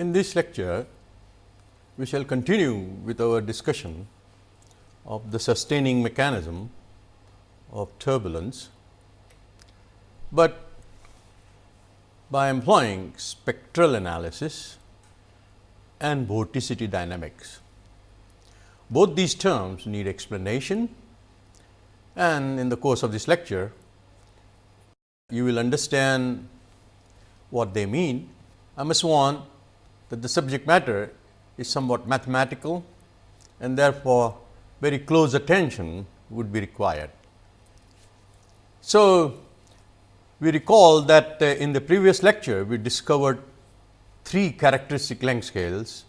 In this lecture, we shall continue with our discussion of the sustaining mechanism of turbulence, but by employing spectral analysis and vorticity dynamics. Both these terms need explanation and in the course of this lecture, you will understand what they mean. I must warn that the subject matter is somewhat mathematical and therefore, very close attention would be required. So, we recall that uh, in the previous lecture, we discovered three characteristic length scales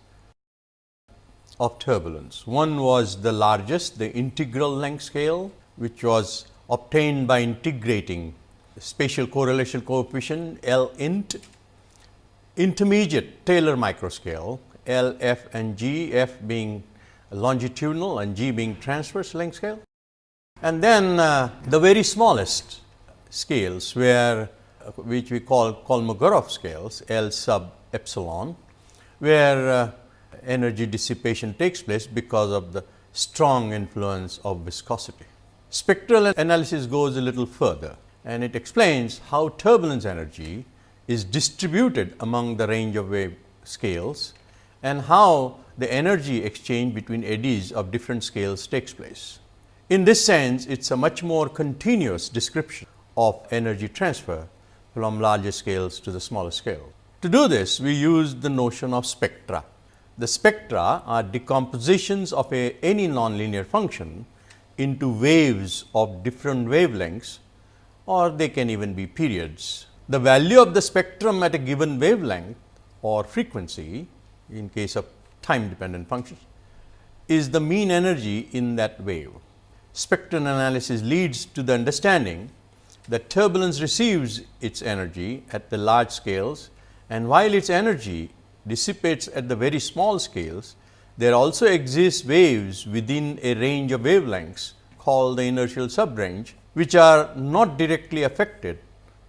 of turbulence. One was the largest, the integral length scale, which was obtained by integrating spatial correlation coefficient L int, intermediate Taylor microscale L, F and G, F being longitudinal and G being transverse length scale. And then uh, the very smallest scales where uh, which we call Kolmogorov scales L sub epsilon, where uh, energy dissipation takes place because of the strong influence of viscosity. Spectral analysis goes a little further and it explains how turbulence energy is distributed among the range of wave scales and how the energy exchange between eddies of different scales takes place. In this sense, it is a much more continuous description of energy transfer from larger scales to the smaller scale. To do this, we use the notion of spectra. The spectra are decompositions of a, any nonlinear function into waves of different wavelengths or they can even be periods. The value of the spectrum at a given wavelength or frequency in case of time dependent functions is the mean energy in that wave. Spectral analysis leads to the understanding that turbulence receives its energy at the large scales and while its energy dissipates at the very small scales, there also exist waves within a range of wavelengths called the inertial subrange, which are not directly affected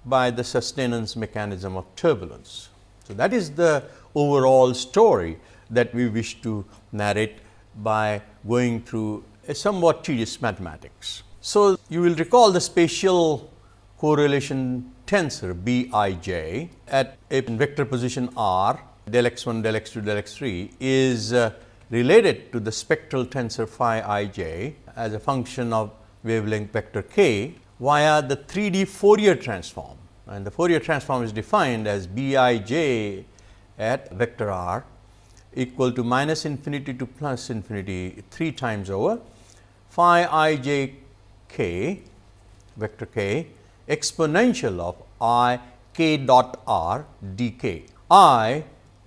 by the sustenance mechanism of turbulence. So, that is the overall story that we wish to narrate by going through a somewhat tedious mathematics. So, you will recall the spatial correlation tensor B i j at a vector position r del x 1 del x 2 del x 3 is uh, related to the spectral tensor phi i j as a function of wavelength vector k via the 3D Fourier transform and the Fourier transform is defined as B i j at vector r equal to minus infinity to plus infinity 3 times over phi i j k vector k exponential of i k dot r d k. i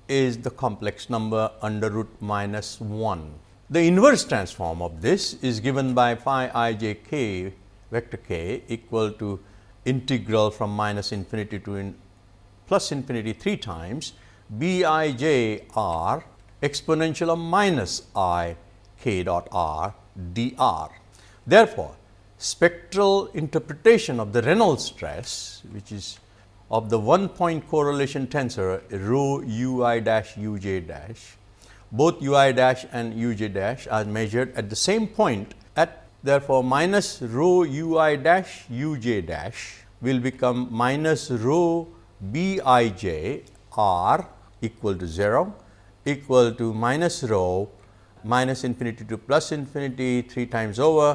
is the complex number under root minus 1. The inverse transform of this is given by phi i j k vector k equal to integral from minus infinity to in plus infinity 3 times b i j r exponential of minus i k dot r d r. Therefore, spectral interpretation of the Reynolds stress which is of the one point correlation tensor rho u i dash u j dash, both u i dash and u j dash are measured at the same point at therefore, minus rho u i dash u j dash will become minus rho b i j r equal to 0 equal to minus rho minus infinity to plus infinity 3 times over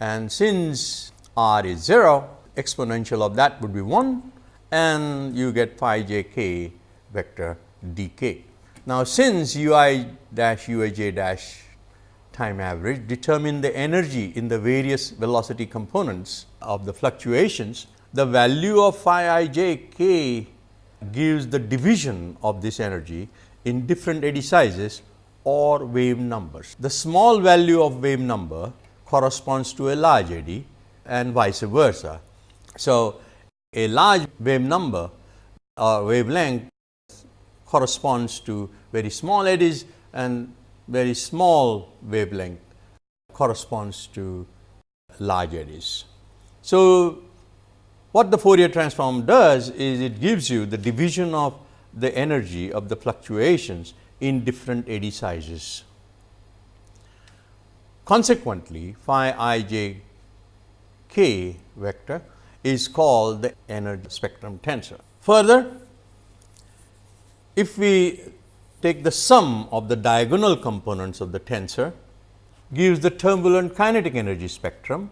and since r is 0 exponential of that would be 1 and you get phi j k vector d k. Now, since u i dash u i j dash time average determine the energy in the various velocity components of the fluctuations, the value of phi i j k gives the division of this energy in different eddy sizes or wave numbers. The small value of wave number corresponds to a large eddy and vice versa. So, a large wave number or wavelength corresponds to very small eddies and very small wavelength corresponds to large eddies. So, what the Fourier transform does is it gives you the division of the energy of the fluctuations in different eddy sizes. Consequently, phi i j k vector is called the energy spectrum tensor. Further, if we take the sum of the diagonal components of the tensor gives the turbulent kinetic energy spectrum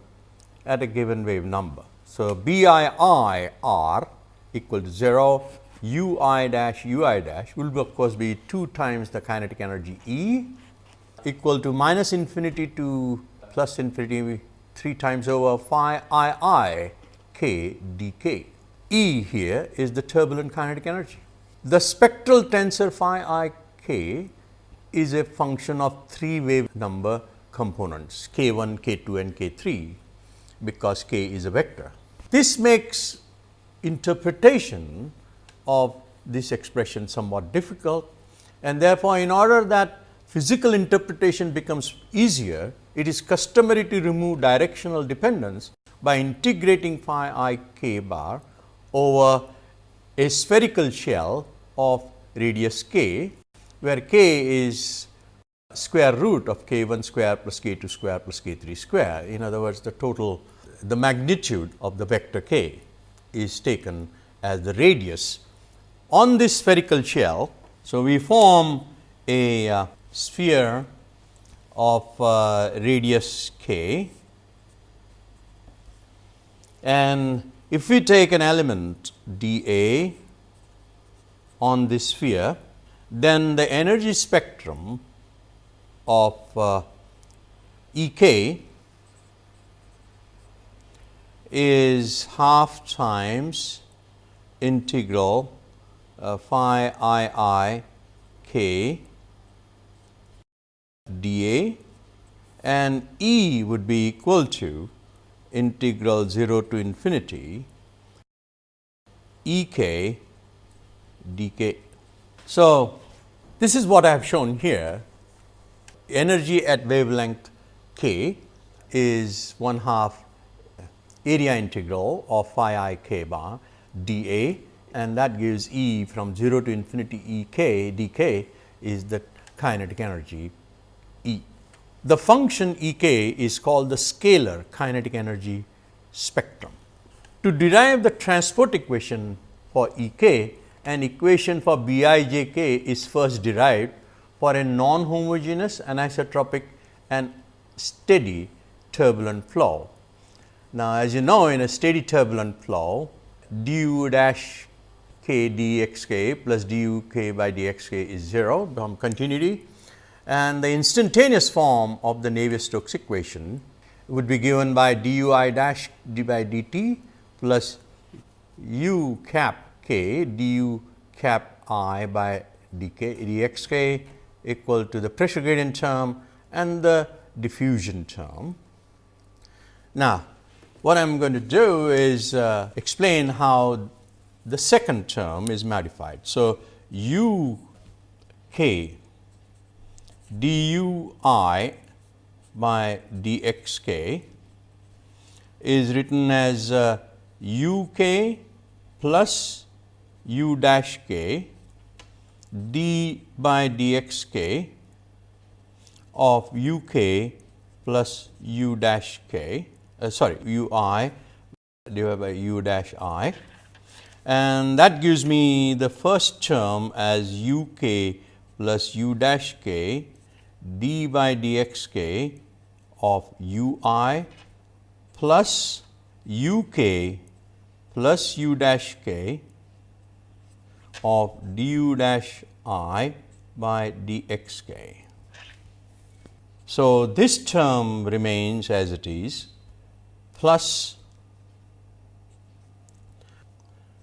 at a given wave number. So, B i i r equal to 0, u i dash u i dash will of course be 2 times the kinetic energy E equal to minus infinity to plus infinity 3 times over phi i i k d k. E here is the turbulent kinetic energy. The spectral tensor phi i k is a function of 3 wave number components k 1, k 2 and k 3 because k is a vector. This makes interpretation of this expression somewhat difficult and therefore, in order that physical interpretation becomes easier, it is customary to remove directional dependence by integrating phi i k bar over a spherical shell of radius k, where k is square root of k 1 square plus k 2 square plus k 3 square. In other words, the total the magnitude of the vector k is taken as the radius on this spherical shell. So, we form a uh, sphere of uh, radius k and if we take an element d a on this sphere, then the energy spectrum of uh, E k is half times integral uh, phi i i k dA and E would be equal to integral 0 to infinity E k d k. So, this is what I have shown here energy at wavelength k is 1 half area integral of phi i k bar d a and that gives E from 0 to infinity E k d k is the kinetic energy E. The function E k is called the scalar kinetic energy spectrum. To derive the transport equation for E k, an equation for B i j k is first derived for a non-homogeneous anisotropic and steady turbulent flow. Now, as you know in a steady turbulent flow du dash k dx plus du k by dx k is 0 from continuity and the instantaneous form of the Navier-Stokes equation would be given by du i dash d by dt plus u cap k du cap i by dk dx k equal to the pressure gradient term and the diffusion term. Now, what I am going to do is uh, explain how the second term is modified. So, u k du i by dx k is written as uh, u k plus u dash k d by dx k of u k plus u dash k uh, sorry u i divided by u dash i. And that gives me the first term as u k plus u dash k d by dx k of u i plus u k plus u dash k of du dash i by dx k. So, this term remains as it is plus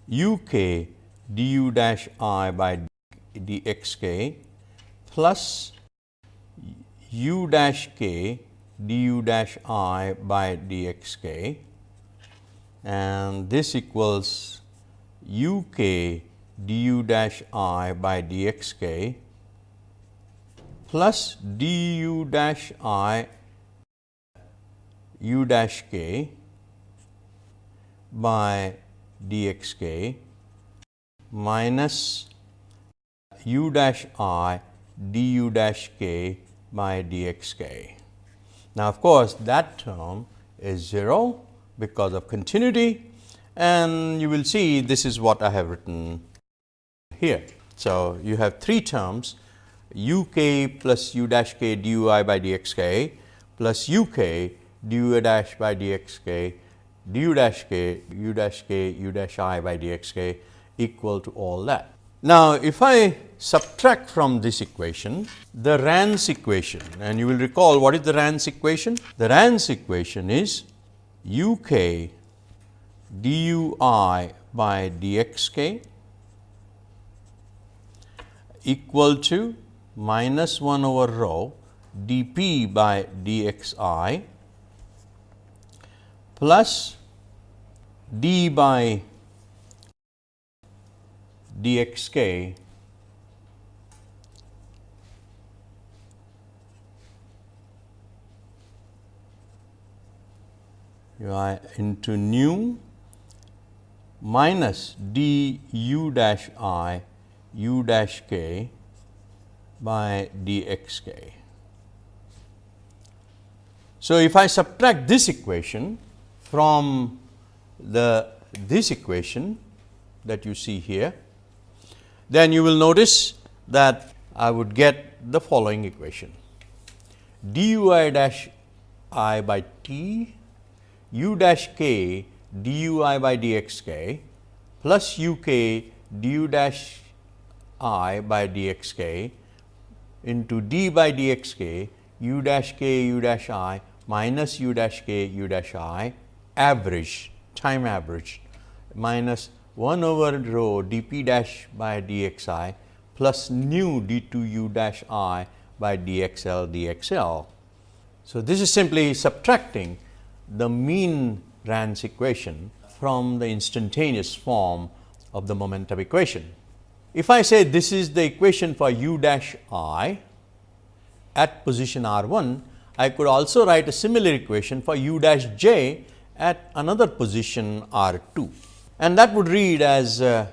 u k du dash i by dx k plus u dash k du dash i by dx k and this equals u k du dash i by dx k plus du dash i u dash k by dx k minus u dash i du dash k by dx k. Now, of course, that term is 0 because of continuity and you will see this is what I have written here. So, you have three terms u k plus u dash k du i by dx k plus u k du dash by dx k du dash k u dash k u dash i by dx k equal to all that. Now, if I subtract from this equation the Rans equation and you will recall what is the Rans equation? The Rans equation is u k du i by dx k equal to minus 1 over rho d p by d x i plus d by d x k into nu minus d u dash i u dash k by dxk. So, if I subtract this equation from the this equation that you see here, then you will notice that I would get the following equation dui dash i by t u dash k dui by dxk plus u k du dash i by dxk into d by dxk u dash k u dash i minus u dash k u dash i average time average minus 1 over rho d p dash by d x i plus nu d 2 u dash i by d x l d x l. So, this is simply subtracting the mean Rans equation from the instantaneous form of the momentum equation. If I say this is the equation for u dash i at position r 1, I could also write a similar equation for u dash j at another position r 2 and that would read as uh,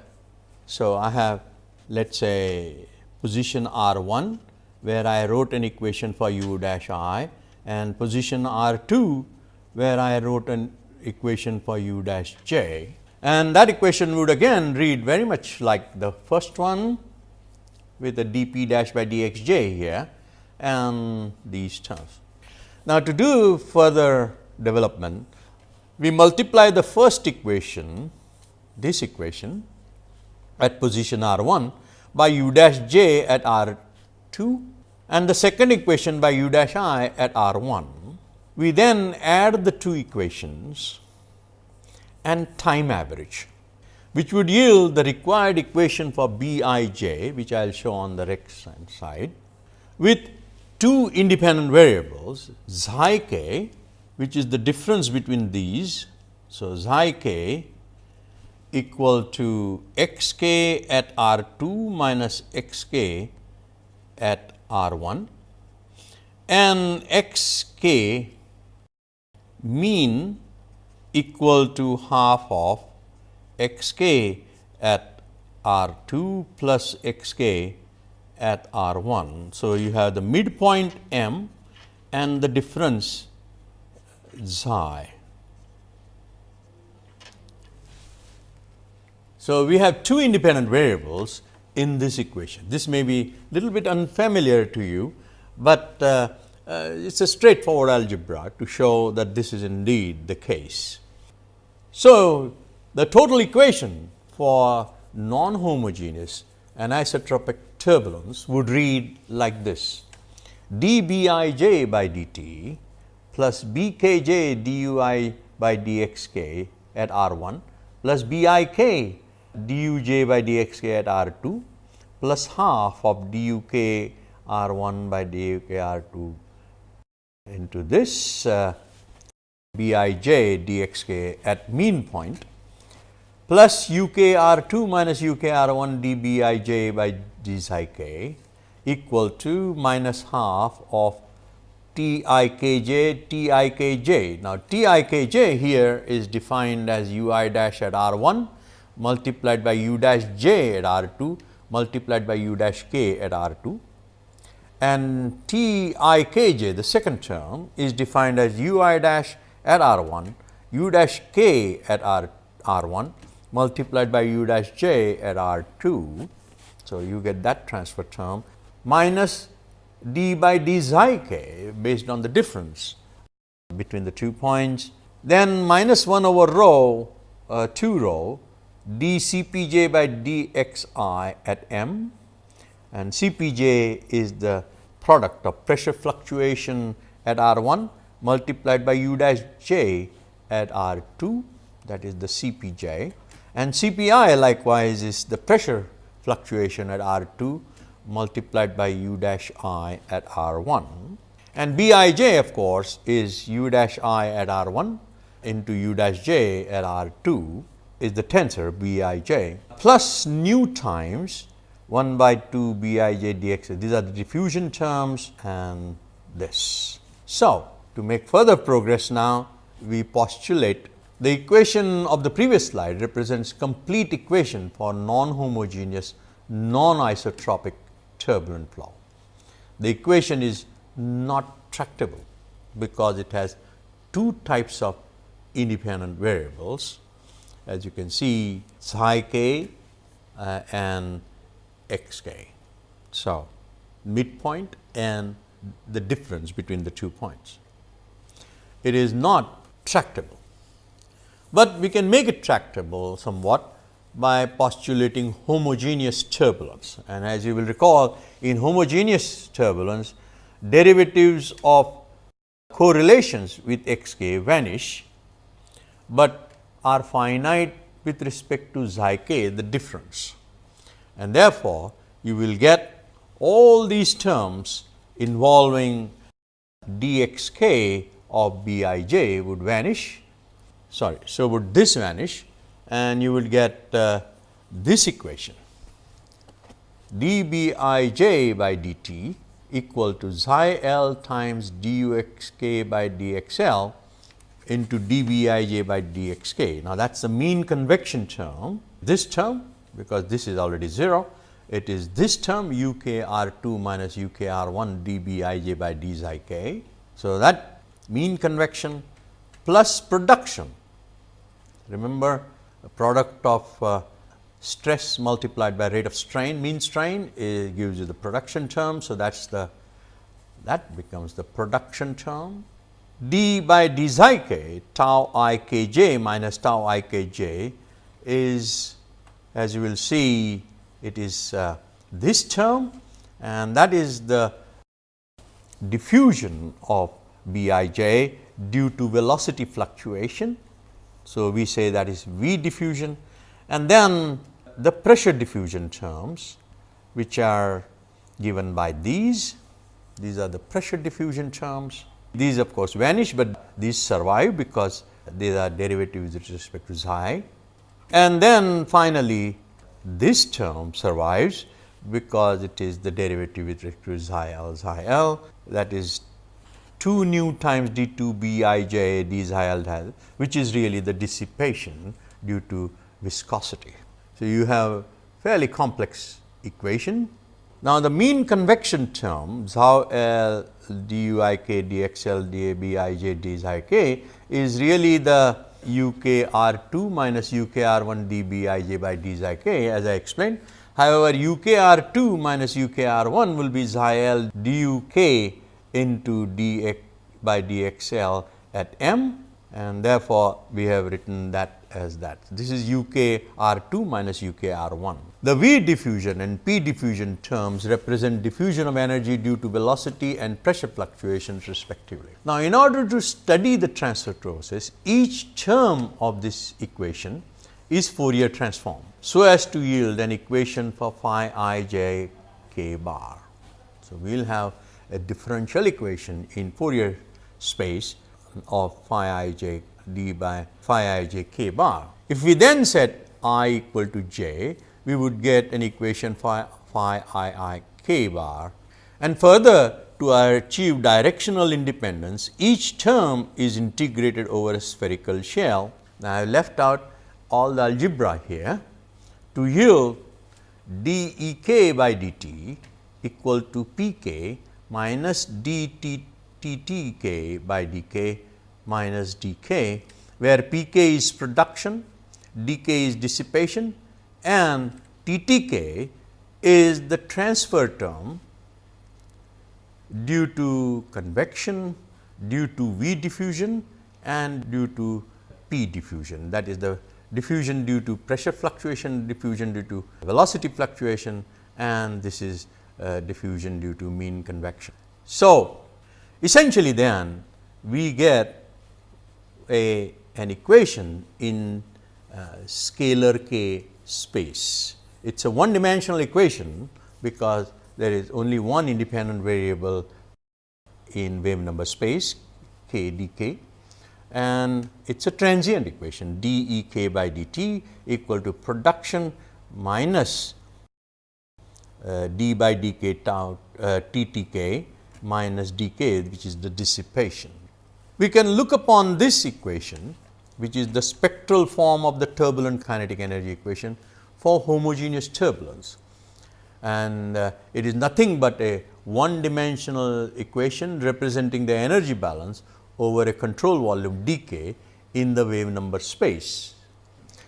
so I have let us say position r 1 where I wrote an equation for u dash i and position r 2 where I wrote an equation for u dash j and that equation would again read very much like the first one with the d p dash by d x j here and these terms. Now, to do further development, we multiply the first equation, this equation at position r 1 by u dash j at r 2 and the second equation by u dash i at r 1. We then add the two equations and time average, which would yield the required equation for B i j, which I will show on the right hand side, with two independent variables xi k, which is the difference between these. So, xi k equal to x k at r 2 minus x k at r 1 and x k mean equal to half of x k at r 2 plus x k at r 1. So, you have the midpoint m and the difference xi. So, we have two independent variables in this equation. This may be little bit unfamiliar to you, but uh, uh, it is a straightforward algebra to show that this is indeed the case. So, the total equation for non-homogeneous anisotropic turbulence would read like this d b i j by dt plus b k j du i by dx k at r 1 plus b i k du j by dx k at r 2 plus half of du k r 1 by du k r 2 into this uh, b i j d x k at mean point plus u k r 2 minus u k r 1 d b i j by d psi k equal to minus half of t i k j t i k j. Now, t i k j here is defined as u i dash at r 1 multiplied by u dash j at r 2 multiplied by u dash k at R 2 and T i k j the second term is defined as u i dash at R 1 u dash k at R R 1 multiplied by u dash j at R 2. So, you get that transfer term minus d by d xi k based on the difference between the two points. Then minus 1 over rho uh, 2 rho d C p j by d x i at m and C p j is the product of pressure fluctuation at R 1 multiplied by u dash j at R 2 that is the C p j. And C p i likewise is the pressure fluctuation at R 2 multiplied by u dash i at R 1 and B i j of course, is u dash i at R 1 into u dash j at R 2 is the tensor B i j. Plus nu times 1 by 2 B i j d x. These are the diffusion terms and this. So, to make further progress now, we postulate the equation of the previous slide represents complete equation for non-homogeneous, non-isotropic turbulent flow. The equation is not tractable because it has two types of independent variables as you can see psi k uh, and x k. So, midpoint and the difference between the two points. It is not tractable, but we can make it tractable somewhat by postulating homogeneous turbulence. And as you will recall in homogeneous turbulence derivatives of correlations with x k vanish, but are finite with respect to xi k the difference. And therefore, you will get all these terms involving d x k of b i j would vanish sorry. So, would this vanish and you will get uh, this equation d b i j by d t equal to xi l times d u x k by d x l into d b i j by d x k. Now, that is the mean convection term, this term because this is already 0, it is this term u k r 2 minus u k r 1 d b i j by d xi k. So, that mean convection plus production. Remember product of uh, stress multiplied by rate of strain, mean strain gives you the production term. So, that is the that becomes the production term d by d xi k tau i k j minus tau i k j is as you will see it is uh, this term and that is the diffusion of b i j due to velocity fluctuation. So, we say that is V diffusion and then the pressure diffusion terms which are given by these. These are the pressure diffusion terms. These of course, vanish, but these survive because these are derivatives with respect to xi. And then finally, this term survives because it is the derivative with respect to xi l xi l that is 2 nu times d 2 b i j d xi l which is really the dissipation due to viscosity. So, you have fairly complex equation. Now, the mean convection term xau L d u i k d x L d a b i j d xi k is really the u k r 2 minus u k r 1 d b i j by d xi k as I explained. However, u k r 2 minus u k r 1 will be xi L d u k into d x by d x L at m and therefore, we have written that as that. This is u k r 2 minus u k r 1. The V diffusion and P diffusion terms represent diffusion of energy due to velocity and pressure fluctuations respectively. Now, in order to study the transfer process, each term of this equation is Fourier transform, so as to yield an equation for phi i j k bar. So, we will have a differential equation in Fourier space of phi i j d by phi i j k bar. If we then set i equal to j, we would get an equation phi, phi i i k bar and further to achieve directional independence, each term is integrated over a spherical shell. Now, I have left out all the algebra here to yield d E k by d t equal to P k minus d t t t k by d k minus d k, where P k is production, d k is dissipation and T T k is the transfer term due to convection, due to V diffusion and due to P diffusion that is the diffusion due to pressure fluctuation, diffusion due to velocity fluctuation and this is uh, diffusion due to mean convection. So, essentially then we get a an equation in uh, scalar k space. It is a one dimensional equation because there is only one independent variable in wave number space k d k and it is a transient equation d e k by d t equal to production minus uh, d by d k tau uh, t t k minus d k which is the dissipation. We can look upon this equation which is the spectral form of the turbulent kinetic energy equation for homogeneous turbulence. And uh, it is nothing but a one dimensional equation representing the energy balance over a control volume dk in the wave number space.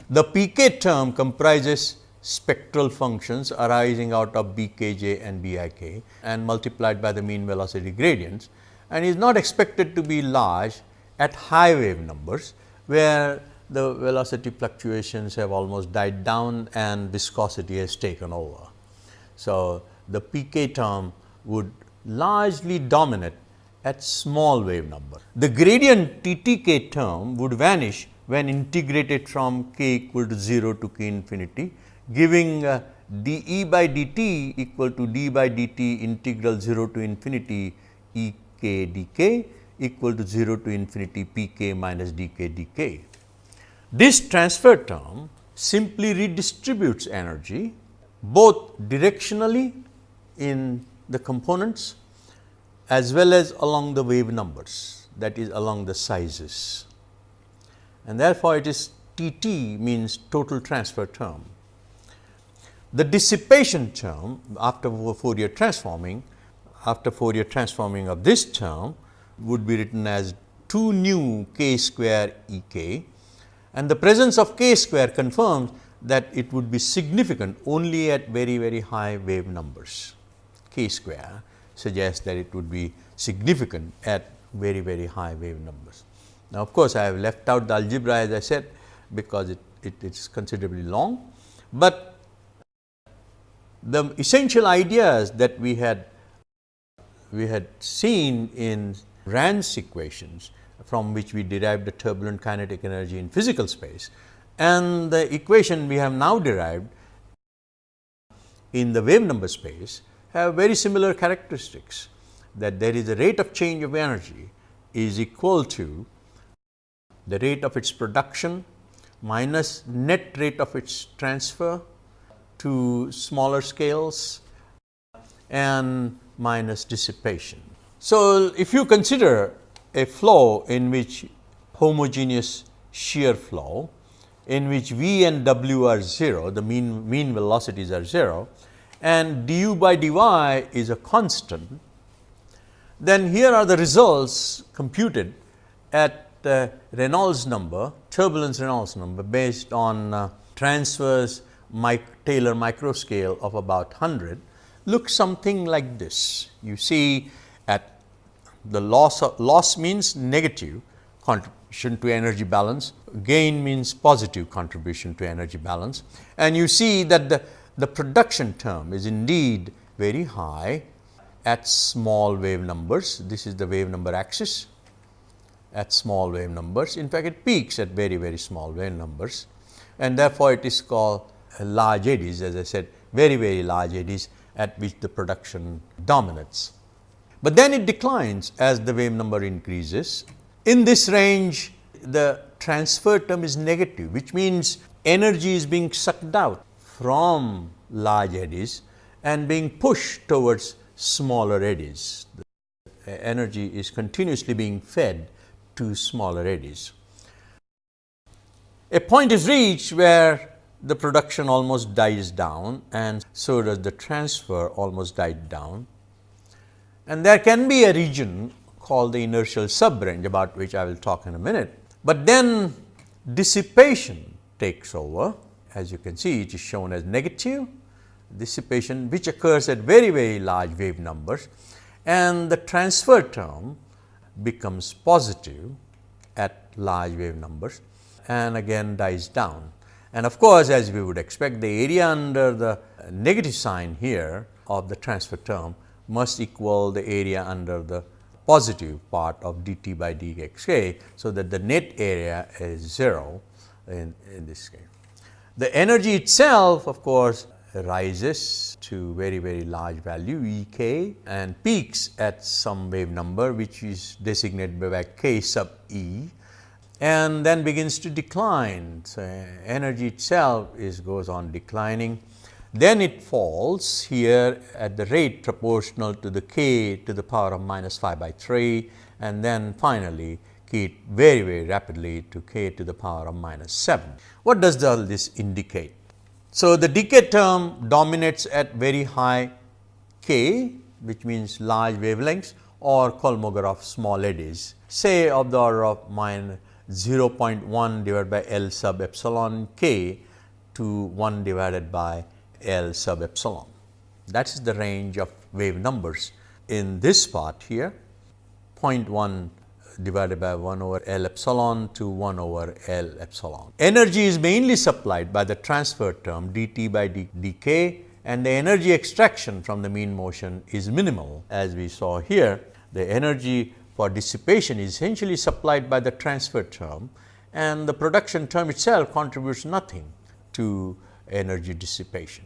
The pk term comprises spectral functions arising out of bkj and bik and multiplied by the mean velocity gradients and is not expected to be large at high wave numbers, where the velocity fluctuations have almost died down and viscosity has taken over. So, the pk term would largely dominate at small wave number. The gradient T t k term would vanish when integrated from k equal to 0 to k infinity, giving uh, d e by d t equal to d by d t integral 0 to infinity e k d k equal to 0 to infinity p k minus d k d k. This transfer term simply redistributes energy both directionally in the components as well as along the wave numbers that is along the sizes. And therefore, it is T t means total transfer term. The dissipation term after Fourier transforming after Fourier transforming of this term would be written as 2 nu k square E k. And the presence of k square confirms that it would be significant only at very very high wave numbers. K square suggests that it would be significant at very very high wave numbers. Now, of course, I have left out the algebra as I said because it, it is considerably long, but the essential ideas that we had we had seen in Rans equations from which we derived the turbulent kinetic energy in physical space and the equation we have now derived in the wave number space have very similar characteristics that there is a rate of change of energy is equal to the rate of its production minus net rate of its transfer to smaller scales and minus dissipation. So, if you consider a flow in which homogeneous shear flow in which V and W are 0, the mean, mean velocities are 0 and du by dy is a constant, then here are the results computed at the Reynolds number, turbulence Reynolds number based on uh, transverse mic Taylor microscale of about 100 looks something like this. You see the loss of, loss means negative contribution to energy balance, gain means positive contribution to energy balance and you see that the the production term is indeed very high at small wave numbers. This is the wave number axis at small wave numbers. In fact, it peaks at very, very small wave numbers and therefore, it is called large eddies as I said very, very large eddies at which the production dominates. But then it declines as the wave number increases. In this range, the transfer term is negative, which means energy is being sucked out from large eddies and being pushed towards smaller eddies. The energy is continuously being fed to smaller eddies. A point is reached where the production almost dies down and so does the transfer almost died down. And there can be a region called the inertial subrange about which I will talk in a minute. But then dissipation takes over as you can see it is shown as negative dissipation which occurs at very very large wave numbers and the transfer term becomes positive at large wave numbers and again dies down. And of course, as we would expect the area under the negative sign here of the transfer term must equal the area under the positive part of dt by dxk. So, that the net area is 0 in, in this case. The energy itself of course, rises to very very large value E k and peaks at some wave number which is designated by k sub e and then begins to decline. So, energy itself is goes on declining. Then it falls here at the rate proportional to the k to the power of minus 5 by 3 and then finally, k very very rapidly to k to the power of minus 7. What does all this indicate? So, the decay term dominates at very high k which means large wavelengths or Kolmogorov small eddies say of the order of minus 0.1 divided by L sub epsilon k to 1 divided by L sub epsilon. That is the range of wave numbers in this part here 0.1 divided by 1 over L epsilon to 1 over L epsilon. Energy is mainly supplied by the transfer term dt by d, dk and the energy extraction from the mean motion is minimal as we saw here. The energy for dissipation is essentially supplied by the transfer term and the production term itself contributes nothing to energy dissipation.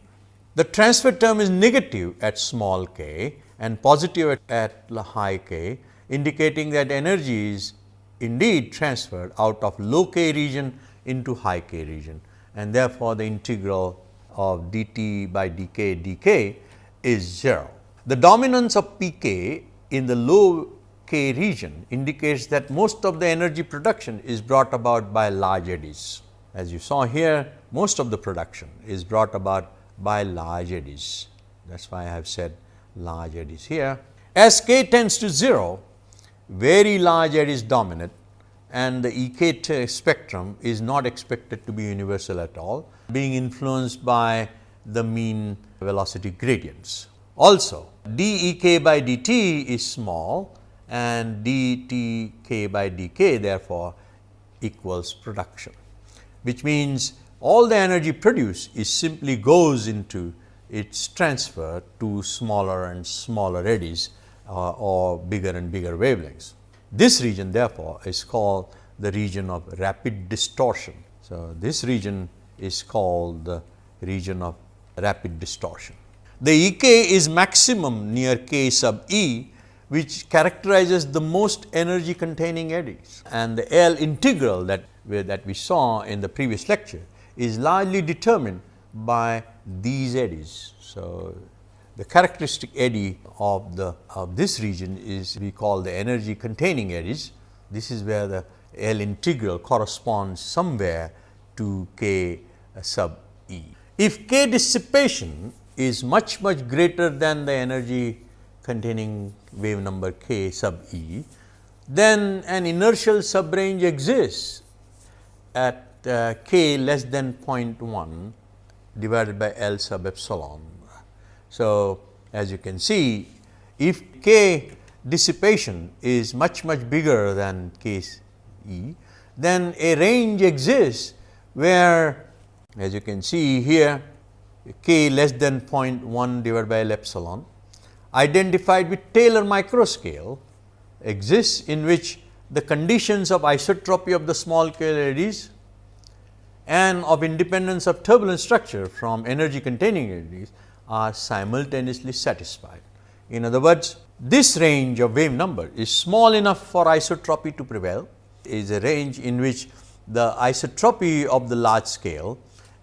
The transfer term is negative at small k and positive at, at high k indicating that energy is indeed transferred out of low k region into high k region and therefore, the integral of dt by dk dk is 0. The dominance of pk in the low K region indicates that most of the energy production is brought about by large eddies. As you saw here, most of the production is brought about by large eddies. That is why I have said large eddies here. As K tends to 0, very large eddies dominate and the EK spectrum is not expected to be universal at all, being influenced by the mean velocity gradients. Also, dEk by dt is small and dtk by dk therefore, equals production, which means all the energy produced is simply goes into its transfer to smaller and smaller eddies uh, or bigger and bigger wavelengths. This region therefore, is called the region of rapid distortion. So, this region is called the region of rapid distortion. The E k is maximum near k sub e which characterizes the most energy containing eddies and the L integral that that we saw in the previous lecture is largely determined by these eddies. So, the characteristic eddy of the of this region is we call the energy containing eddies. This is where the L integral corresponds somewhere to k uh, sub e. If k dissipation is much much greater than the energy containing wave number k sub e, then an inertial subrange exists at uh, k less than 0.1 divided by L sub epsilon. So, as you can see if k dissipation is much much bigger than k e, then a range exists where as you can see here k less than 0.1 divided by L epsilon identified with Taylor microscale exists in which the conditions of isotropy of the small scale eddies and of independence of turbulent structure from energy containing eddies are simultaneously satisfied. In other words, this range of wave number is small enough for isotropy to prevail, is a range in which the isotropy of the large scale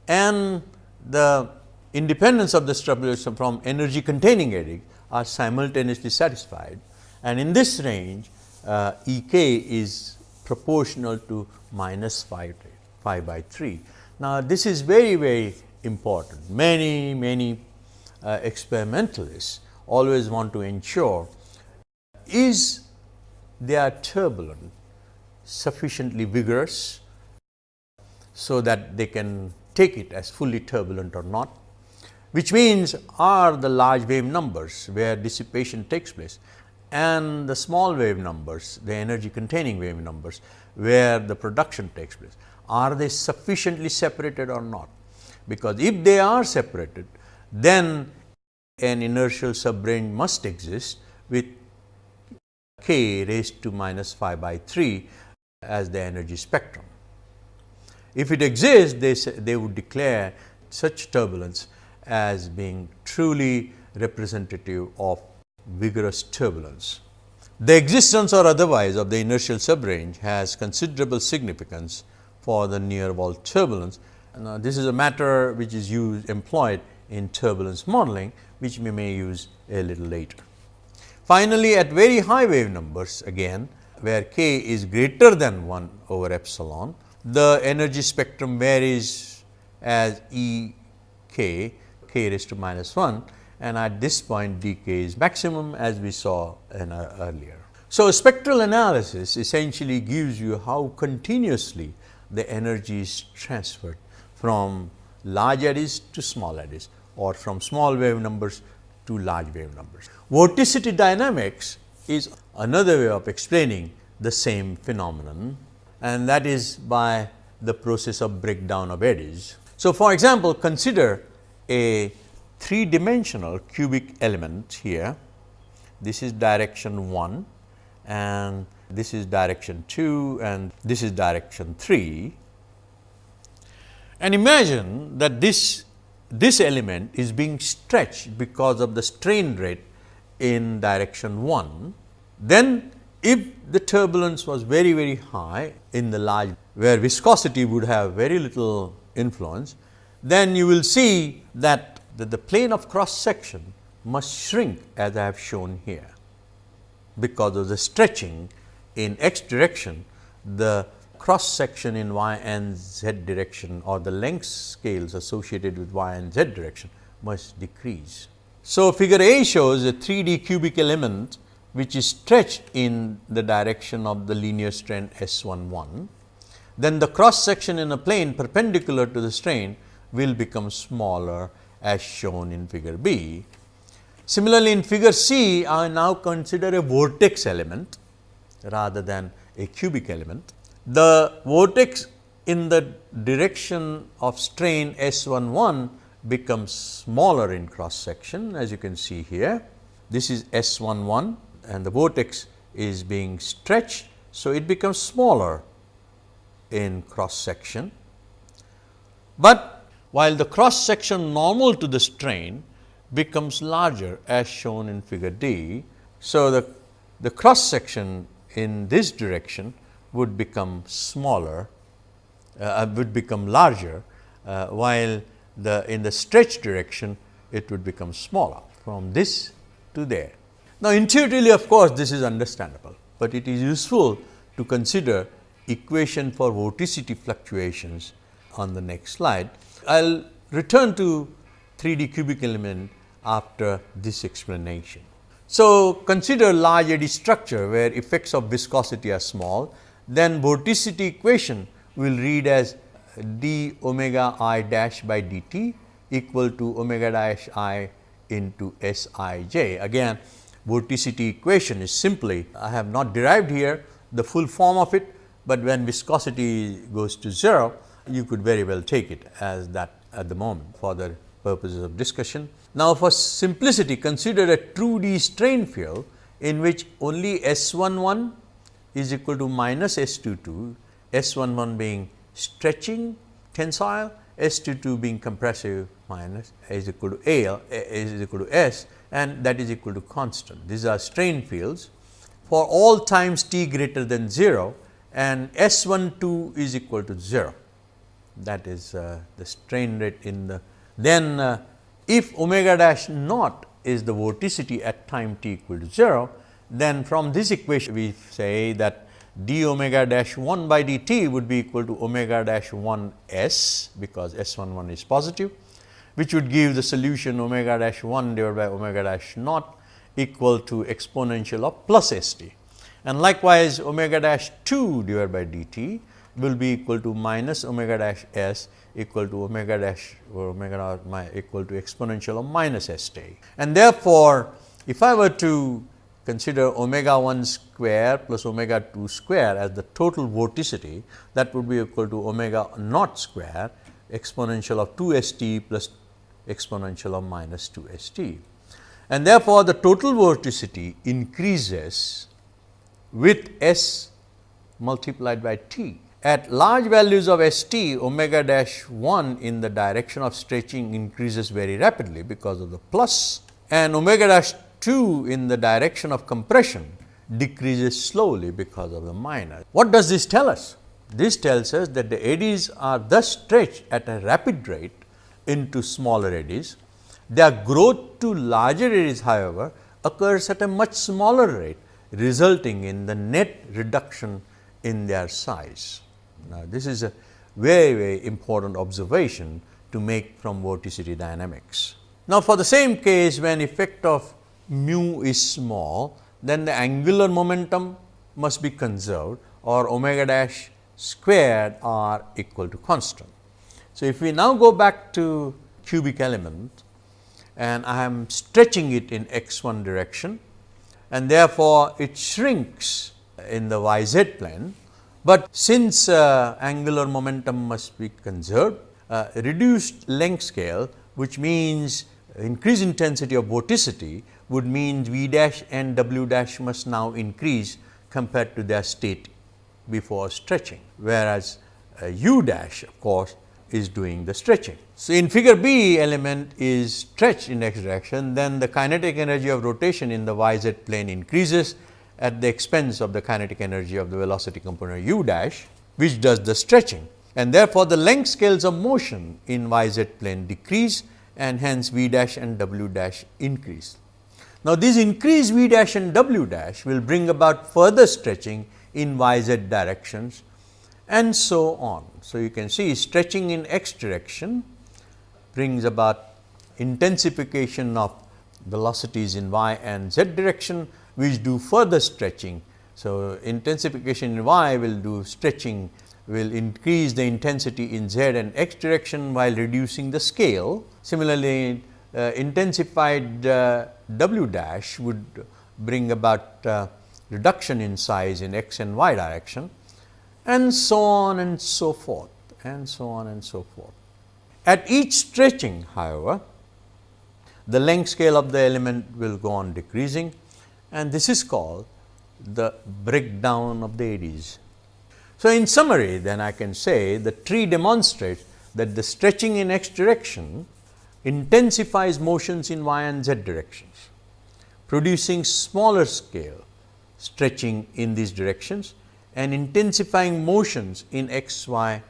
and the independence of the structure from energy containing eddies are simultaneously satisfied and in this range uh, E k is proportional to minus 5, 5 by 3. Now, this is very very important. Many many uh, experimentalists always want to ensure is their turbulent sufficiently vigorous so that they can take it as fully turbulent or not, which means are the large wave numbers where dissipation takes place and the small wave numbers, the energy containing wave numbers where the production takes place, are they sufficiently separated or not? Because if they are separated, then an inertial subrange must exist with k raised to minus 5 by 3 as the energy spectrum. If it exists, they, they would declare such turbulence as being truly representative of vigorous turbulence. The existence or otherwise of the inertial subrange has considerable significance for the near wall turbulence. Now, this is a matter which is used employed in turbulence modeling, which we may use a little later. Finally, at very high wave numbers again where k is greater than 1 over epsilon, the energy spectrum varies as E k, k raised to minus 1 and at this point decay is maximum as we saw in, uh, earlier. So, spectral analysis essentially gives you how continuously the energy is transferred from large eddies to small eddies or from small wave numbers to large wave numbers. Vorticity dynamics is another way of explaining the same phenomenon and that is by the process of breakdown of eddies. So, for example, consider a three dimensional cubic element here. This is direction 1 and this is direction 2 and this is direction 3. And imagine that this, this element is being stretched because of the strain rate in direction 1. Then if the turbulence was very very high in the large where viscosity would have very little influence, then you will see that that the plane of cross section must shrink as I have shown here. Because of the stretching in x direction, the cross section in y and z direction or the length scales associated with y and z direction must decrease. So, figure A shows a 3D cubic element which is stretched in the direction of the linear strain S 1 1. Then the cross section in a plane perpendicular to the strain will become smaller as shown in figure B. Similarly, in figure C, I now consider a vortex element rather than a cubic element. The vortex in the direction of strain S 1 1 becomes smaller in cross section as you can see here. This is S 1 1 and the vortex is being stretched. So, it becomes smaller in cross section, but while the cross section normal to the strain becomes larger as shown in figure D. So, the, the cross section in this direction would become smaller, uh, would become larger, uh, while the in the stretch direction it would become smaller from this to there. Now, intuitively of course, this is understandable, but it is useful to consider equation for vorticity fluctuations on the next slide. I will return to 3D cubic element after this explanation. So, consider large eddy structure where effects of viscosity are small, then vorticity equation will read as d omega i dash by dt equal to omega dash i into S i j. Again vorticity equation is simply I have not derived here the full form of it, but when viscosity goes to 0 you could very well take it as that at the moment for the purposes of discussion. Now, for simplicity consider a true D strain field in which only S 11 is equal to minus S 2 2, S 1 1 being stretching tensile, S 2 2 being compressive minus is equal to A is equal to S and that is equal to constant. These are strain fields for all times t greater than 0 and S 1 2 is equal to 0 that is uh, the strain rate in the then uh, if omega dash naught is the vorticity at time t equal to 0, then from this equation we say that d omega dash 1 by dt would be equal to omega dash 1 s because s 1 1 is positive which would give the solution omega dash 1 divided by omega dash naught equal to exponential of plus s t. And likewise, omega dash 2 divided by dt will be equal to minus omega dash s equal to omega dash or omega naught equal to exponential of minus s t. And therefore, if I were to consider omega 1 square plus omega 2 square as the total vorticity that would be equal to omega naught square exponential of 2 s t plus exponential of minus 2 s t. And therefore, the total vorticity increases with s multiplied by t. At large values of s t, omega dash 1 in the direction of stretching increases very rapidly because of the plus and omega dash 2 in the direction of compression decreases slowly because of the minus. What does this tell us? This tells us that the eddies are thus stretched at a rapid rate into smaller eddies. Their growth to larger eddies however, occurs at a much smaller rate resulting in the net reduction in their size. Now, this is a very very important observation to make from vorticity dynamics. Now, for the same case when effect of mu is small, then the angular momentum must be conserved or omega dash squared are equal to constant. So, if we now go back to cubic element and I am stretching it in x 1 direction and therefore, it shrinks in the y z plane, but since uh, angular momentum must be conserved, uh, reduced length scale which means increased intensity of vorticity would mean V dash and W dash must now increase compared to their state before stretching, whereas uh, U dash of course is doing the stretching. So, in figure B element is stretched in x direction, then the kinetic energy of rotation in the y z plane increases at the expense of the kinetic energy of the velocity component u dash, which does the stretching. And therefore, the length scales of motion in y z plane decrease and hence v dash and w dash increase. Now, this increase v dash and w dash will bring about further stretching in y z directions and so on. So, you can see stretching in x direction brings about intensification of velocities in y and z direction which do further stretching. So, intensification in y will do stretching will increase the intensity in z and x direction while reducing the scale. Similarly, uh, intensified uh, w dash would bring about uh, reduction in size in x and y direction and so on and so forth and so on and so forth. At each stretching however, the length scale of the element will go on decreasing and this is called the breakdown of the eddies. So, in summary then I can say the tree demonstrates that the stretching in x direction intensifies motions in y and z directions, producing smaller scale stretching in these directions and intensifying motions in x, y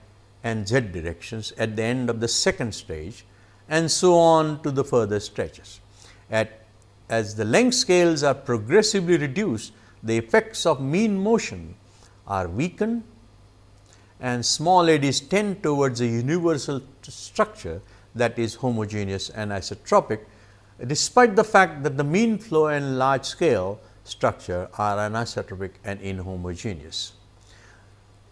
and z directions at the end of the second stage and so on to the further stretches. At as the length scales are progressively reduced, the effects of mean motion are weakened and small eddies tend towards a universal structure that is homogeneous and isotropic, despite the fact that the mean flow and large scale structure are anisotropic and inhomogeneous.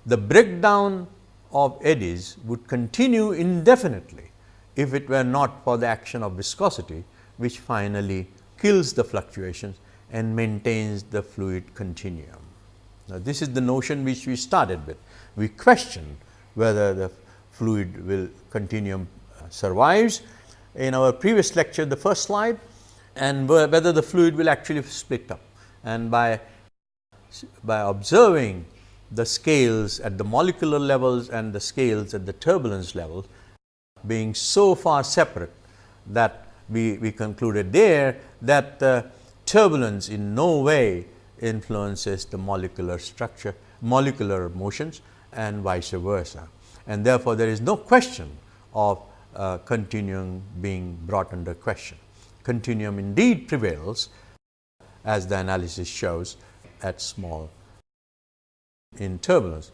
The breakdown of eddies would continue indefinitely if it were not for the action of viscosity, which finally kills the fluctuations and maintains the fluid continuum. Now, this is the notion which we started with. We question whether the fluid will continuum uh, survives. In our previous lecture, the first slide and whether the fluid will actually split up. And by, by observing the scales at the molecular levels and the scales at the turbulence level being so far separate that we, we concluded there that the turbulence in no way influences the molecular structure, molecular motions and vice versa. And therefore, there is no question of uh, continuum being brought under question. Continuum indeed prevails as the analysis shows at small in turbulence.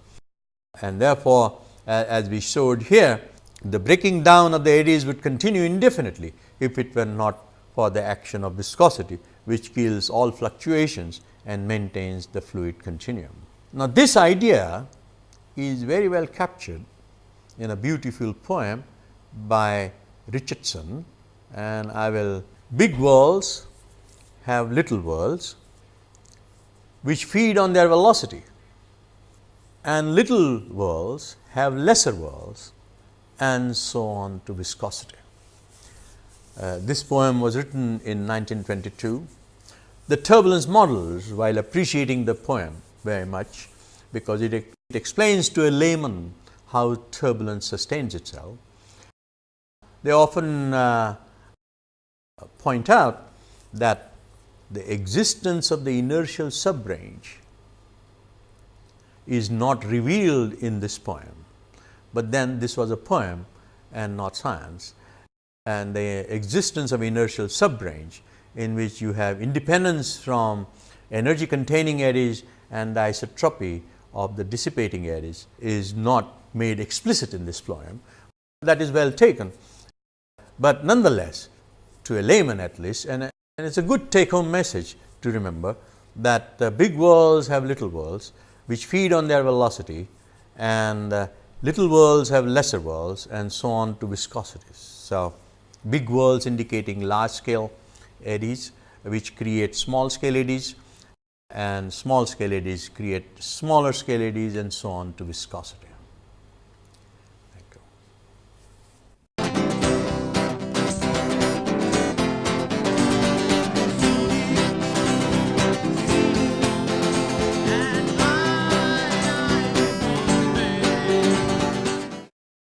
And therefore, as we showed here, the breaking down of the eddies would continue indefinitely if it were not for the action of viscosity, which kills all fluctuations and maintains the fluid continuum. Now, this idea is very well captured in a beautiful poem by Richardson and I will big whorls have little whorls which feed on their velocity and little whorls have lesser whorls and so on to viscosity. Uh, this poem was written in 1922. The turbulence models while appreciating the poem very much because it, it explains to a layman how turbulence sustains itself. They often uh, point out that the existence of the inertial subrange is not revealed in this poem, but then this was a poem and not science and the existence of inertial subrange in which you have independence from energy containing eddies and the isotropy of the dissipating eddies is not made explicit in this poem. That is well taken, but nonetheless to a layman at least and, and it is a good take home message to remember that the big whorls have little whorls which feed on their velocity and uh, little whorls have lesser whorls and so on to viscosities. So, big whorls indicating large scale eddies which create small scale eddies and small scale eddies create smaller scale eddies and so on to viscosity.